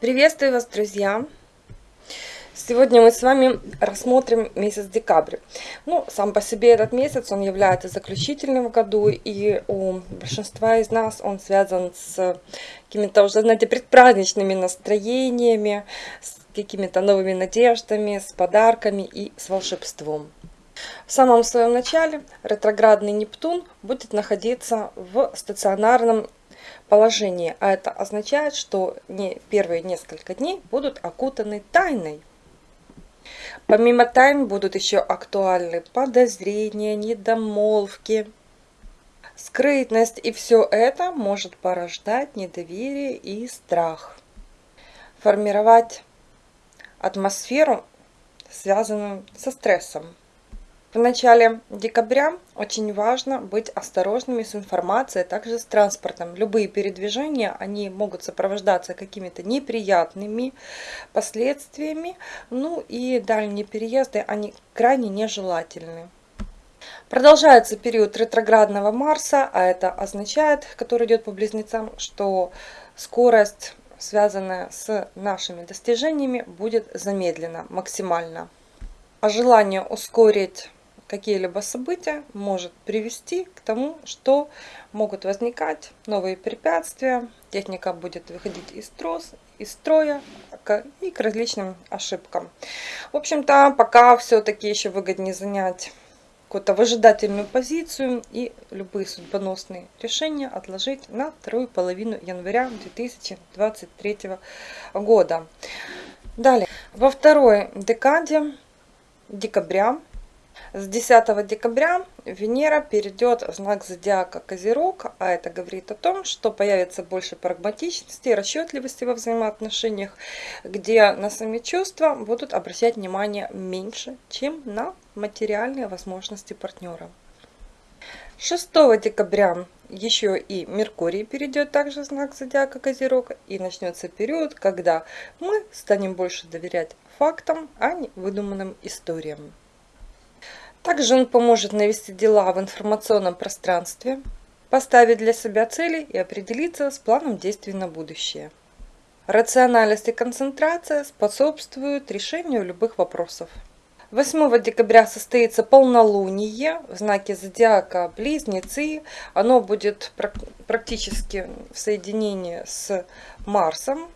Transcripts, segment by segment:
Приветствую вас, друзья! Сегодня мы с вами рассмотрим месяц декабрь. Ну, сам по себе этот месяц, он является заключительным в году, и у большинства из нас он связан с какими-то уже, знаете, предпраздничными настроениями, с какими-то новыми надеждами, с подарками и с волшебством. В самом своем начале ретроградный Нептун будет находиться в стационарном положении, а это означает, что не первые несколько дней будут окутаны тайной. Помимо тайн будут еще актуальны подозрения, недомолвки, скрытность, и все это может порождать недоверие и страх. Формировать атмосферу, связанную со стрессом. В начале декабря очень важно быть осторожными с информацией, а также с транспортом. Любые передвижения, они могут сопровождаться какими-то неприятными последствиями, ну и дальние переезды, они крайне нежелательны. Продолжается период ретроградного Марса, а это означает, который идет по близнецам, что скорость, связанная с нашими достижениями, будет замедлена максимально. А желание ускорить какие-либо события может привести к тому, что могут возникать новые препятствия, техника будет выходить из, трос, из строя и к различным ошибкам. В общем-то, пока все-таки еще выгоднее занять какую-то выжидательную позицию и любые судьбоносные решения отложить на вторую половину января 2023 года. Далее, во второй декаде декабря с 10 декабря Венера перейдет в знак зодиака Козерог, а это говорит о том, что появится больше прагматичности расчетливости во взаимоотношениях, где на сами чувства будут обращать внимание меньше, чем на материальные возможности партнера. 6 декабря еще и Меркурий перейдет также в знак зодиака Козерог и начнется период, когда мы станем больше доверять фактам, а не выдуманным историям. Также он поможет навести дела в информационном пространстве, поставить для себя цели и определиться с планом действий на будущее. Рациональность и концентрация способствуют решению любых вопросов. 8 декабря состоится полнолуние в знаке зодиака Близнецы. Оно будет практически в соединении с Марсом,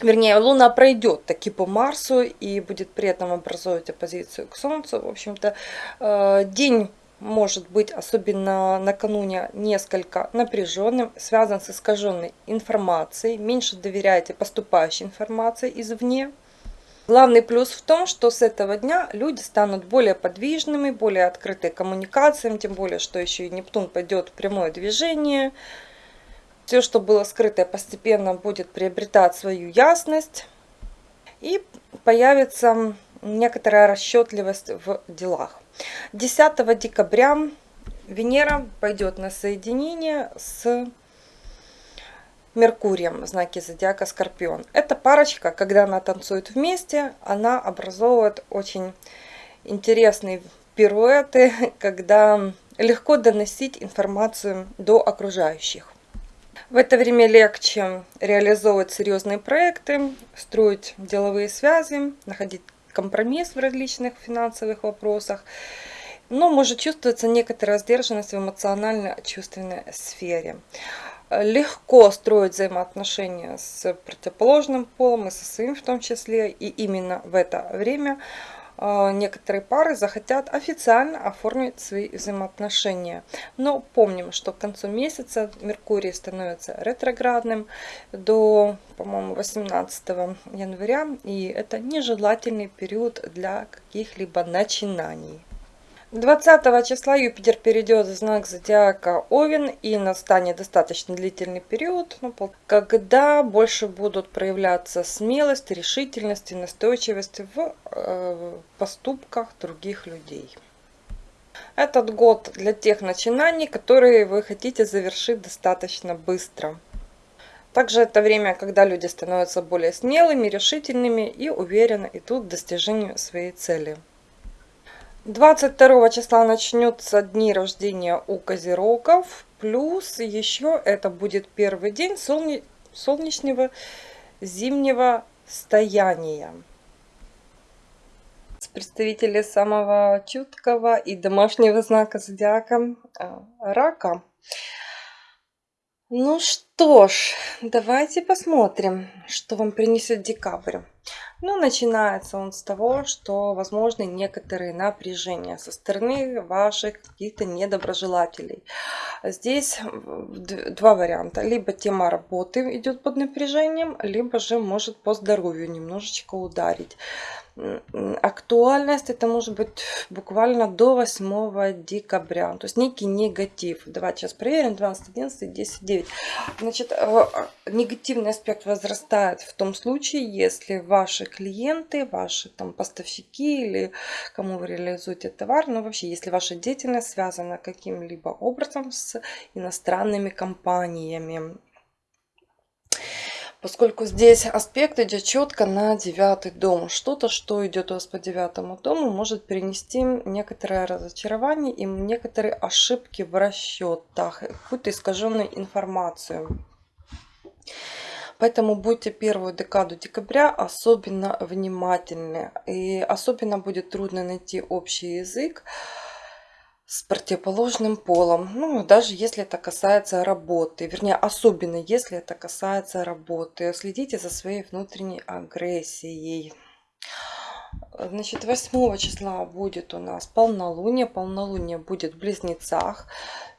вернее, Луна пройдет таки по Марсу и будет при этом образовывать оппозицию к Солнцу. В общем-то, э, день может быть, особенно накануне, несколько напряженным, связан с искаженной информацией. Меньше доверяйте поступающей информации извне. Главный плюс в том, что с этого дня люди станут более подвижными, более открыты коммуникациям, тем более, что еще и Нептун пойдет в прямое движение – все, что было скрытое, постепенно будет приобретать свою ясность. И появится некоторая расчетливость в делах. 10 декабря Венера пойдет на соединение с Меркурием в знаке зодиака Скорпион. Эта парочка, когда она танцует вместе, она образовывает очень интересные пируэты, когда легко доносить информацию до окружающих. В это время легче реализовывать серьезные проекты, строить деловые связи, находить компромисс в различных финансовых вопросах. Но может чувствоваться некоторая сдержанность в эмоционально-чувственной сфере. Легко строить взаимоотношения с противоположным полом и со своим в том числе. И именно в это время некоторые пары захотят официально оформить свои взаимоотношения. Но помним, что к концу месяца Меркурий становится ретроградным до, по-моему, 18 января. И это нежелательный период для каких-либо начинаний. 20 числа Юпитер перейдет в знак зодиака Овен и настанет достаточно длительный период, ну, когда больше будут проявляться смелость, решительность и настойчивость в э, поступках других людей. Этот год для тех начинаний, которые вы хотите завершить достаточно быстро. Также это время, когда люди становятся более смелыми, решительными и уверенно идут к достижению своей цели. 22 числа начнется дни рождения у козерогов. Плюс еще это будет первый день солне... солнечного зимнего стояния. Представители самого чуткого и домашнего знака зодиака э, рака. Ну что ж, давайте посмотрим, что вам принесет декабрь. Ну, начинается он с того, что возможны некоторые напряжения со стороны ваших каких-то недоброжелателей. Здесь два варианта. Либо тема работы идет под напряжением, либо же может по здоровью немножечко ударить актуальность это может быть буквально до 8 декабря. То есть некий негатив. Давайте сейчас проверим. 12, 11, 10, 9. Значит, э, негативный аспект возрастает в том случае, если ваши клиенты, ваши там поставщики или кому вы реализуете товар, ну вообще, если ваша деятельность связана каким-либо образом с иностранными компаниями поскольку здесь аспект идет четко на девятый дом. Что-то, что идет у вас по девятому дому, может принести некоторое разочарование и некоторые ошибки в расчетах, какую-то искаженную информацию. Поэтому будьте первую декаду декабря особенно внимательны. И особенно будет трудно найти общий язык с противоположным полом. Ну, даже если это касается работы. Вернее, особенно если это касается работы. Следите за своей внутренней агрессией. Значит, 8 числа будет у нас полнолуние. Полнолуние будет в Близнецах.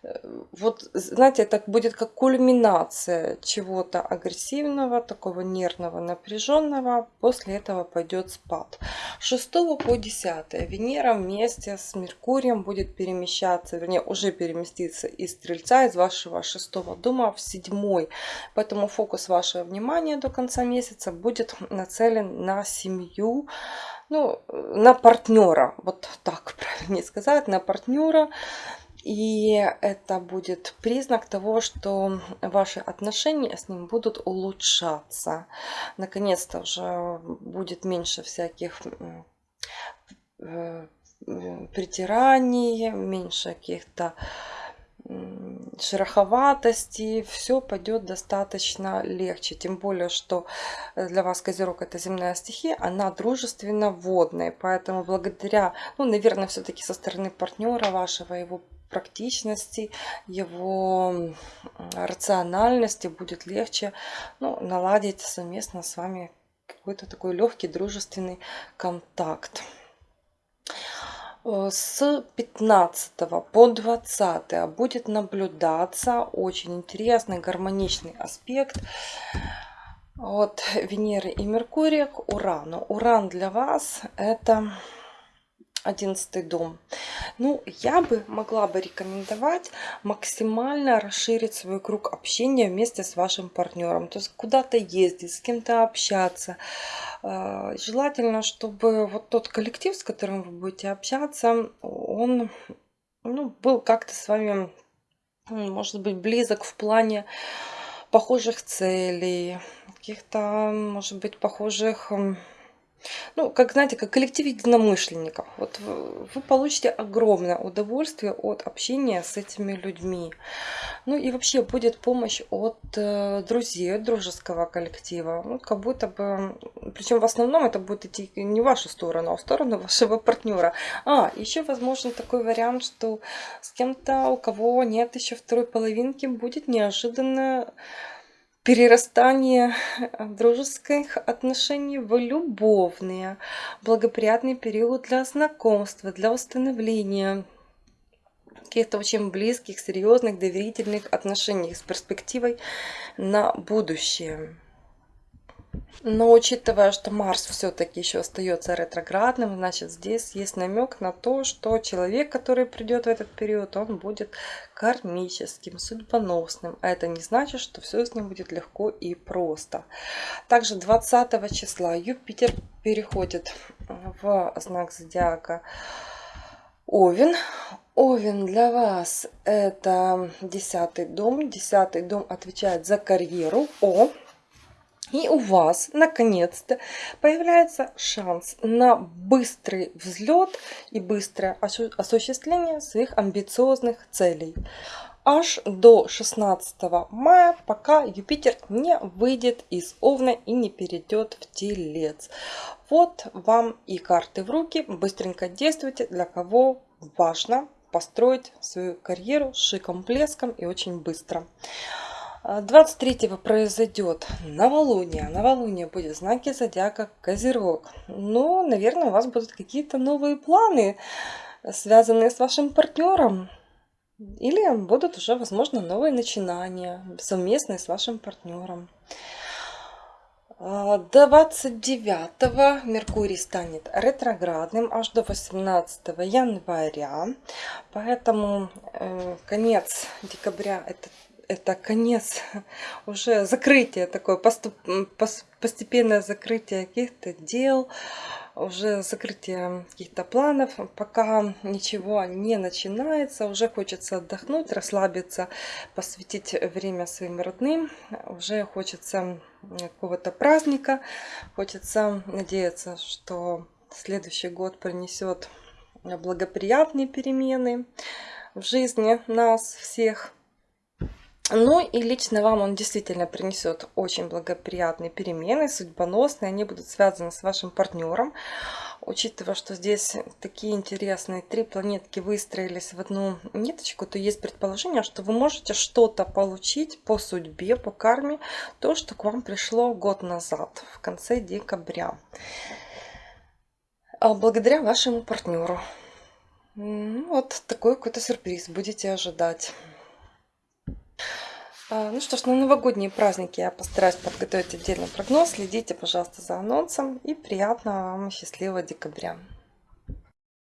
Э, вот, знаете, это будет как кульминация чего-то агрессивного, такого нервного, напряженного. После этого пойдет спад. 6 по 10 Венера вместе с Меркурием будет перемещаться, вернее, уже переместиться из Стрельца, из вашего шестого дома в седьмой. Поэтому фокус вашего внимания до конца месяца будет нацелен на семью, ну, на партнера, вот так правильнее сказать, на партнера. И это будет признак того, что ваши отношения с ним будут улучшаться. Наконец-то уже будет меньше всяких э, притираний, меньше каких-то шероховатости, все пойдет достаточно легче. Тем более, что для вас Козерог это земная стихия, она дружественно водная. Поэтому благодаря, ну, наверное, все-таки со стороны партнера вашего, его практичности, его рациональности будет легче ну, наладить совместно с вами какой-то такой легкий дружественный контакт. Э, с 15 по 20 будет наблюдаться очень интересный гармоничный аспект от Венеры и Меркурия к Урану. Уран для вас это одиннадцатый дом. Ну, я бы могла бы рекомендовать максимально расширить свой круг общения вместе с вашим партнером. То есть куда-то ездить, с кем-то общаться. А, желательно, чтобы вот тот коллектив, с которым вы будете общаться, он ну, был как-то с вами, может быть, близок в плане похожих целей, каких-то, может быть, похожих ну, как, знаете, как коллектив единомышленников. Вот вы получите огромное удовольствие от общения с этими людьми. Ну и вообще будет помощь от э, друзей, от дружеского коллектива. Ну, как будто бы, причем в основном это будет идти не в вашу сторону, а в сторону вашего партнера. А, еще возможен такой вариант, что с кем-то, у кого нет еще второй половинки, будет неожиданно перерастание э, дружеских отношений в любовные, благоприятный период для знакомства, для установления каких-то очень близких, серьезных, доверительных отношений с перспективой на будущее. Но учитывая, что Марс все-таки еще остается ретроградным, значит здесь есть намек на то, что человек, который придет в этот период, он будет кармическим, судьбоносным. А это не значит, что все с ним будет легко и просто. Также 20 числа Юпитер переходит в знак зодиака Овен. Овен для вас это десятый дом. Десятый дом отвечает за карьеру. О, и у вас, наконец-то, появляется шанс на быстрый взлет и быстрое осуществление своих амбициозных целей. аж до 16 мая, пока Юпитер не выйдет из Овна и не перейдет в Телец. Вот вам и карты в руки. Быстренько действуйте, для кого важно построить свою карьеру с шиком, блеском и очень быстро. 23 произойдет новолуние. Новолуние будет в знаке зодиака Козерог. Но, наверное, у вас будут какие-то новые планы, связанные с вашим партнером. Или будут уже, возможно, новые начинания, совместные с вашим партнером. До 29 Меркурий станет ретроградным аж до 18 января. Поэтому э, конец декабря это это конец, уже закрытие такое, поступ, постепенное закрытие каких-то дел, уже закрытие каких-то планов, пока ничего не начинается, уже хочется отдохнуть, расслабиться, посвятить время своим родным, уже хочется какого-то праздника, хочется надеяться, что следующий год принесет благоприятные перемены в жизни нас всех. Ну и лично вам он действительно принесет очень благоприятные перемены, судьбоносные. Они будут связаны с вашим партнером. Учитывая, что здесь такие интересные три планетки выстроились в одну ниточку, то есть предположение, что вы можете что-то получить по судьбе, по карме, то, что к вам пришло год назад, в конце декабря. А благодаря вашему партнеру. Вот такой какой-то сюрприз будете ожидать. А, ну что ж, на новогодние праздники я постараюсь подготовить отдельный прогноз. Следите, пожалуйста, за анонсом. И приятного вам счастливого декабря.